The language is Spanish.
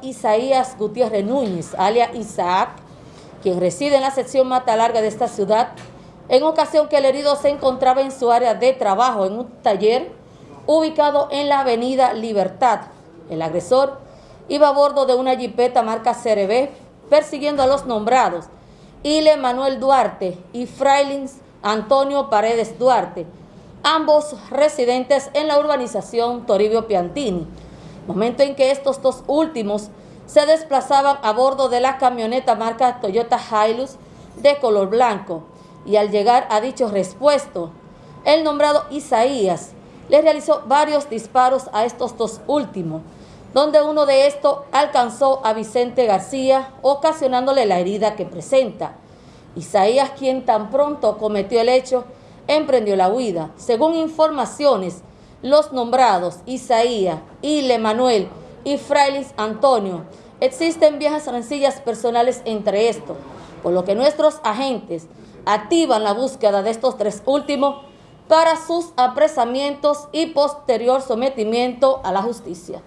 Isaías Gutiérrez Núñez, alias Isaac, quien reside en la sección Mata Larga de esta ciudad, en ocasión que el herido se encontraba en su área de trabajo en un taller ubicado en la avenida Libertad. El agresor iba a bordo de una jipeta marca CRB persiguiendo a los nombrados Ile Manuel Duarte y Frailins Antonio Paredes Duarte, ambos residentes en la urbanización Toribio Piantini, momento en que estos dos últimos se desplazaban a bordo de la camioneta marca Toyota Hilux de color blanco y al llegar a dicho respuesto, el nombrado Isaías le realizó varios disparos a estos dos últimos, donde uno de estos alcanzó a Vicente García, ocasionándole la herida que presenta. Isaías, quien tan pronto cometió el hecho, emprendió la huida. Según informaciones, los nombrados Isaías, Ile Manuel y Frailis Antonio, existen viejas rencillas personales entre estos, por lo que nuestros agentes activan la búsqueda de estos tres últimos para sus apresamientos y posterior sometimiento a la justicia.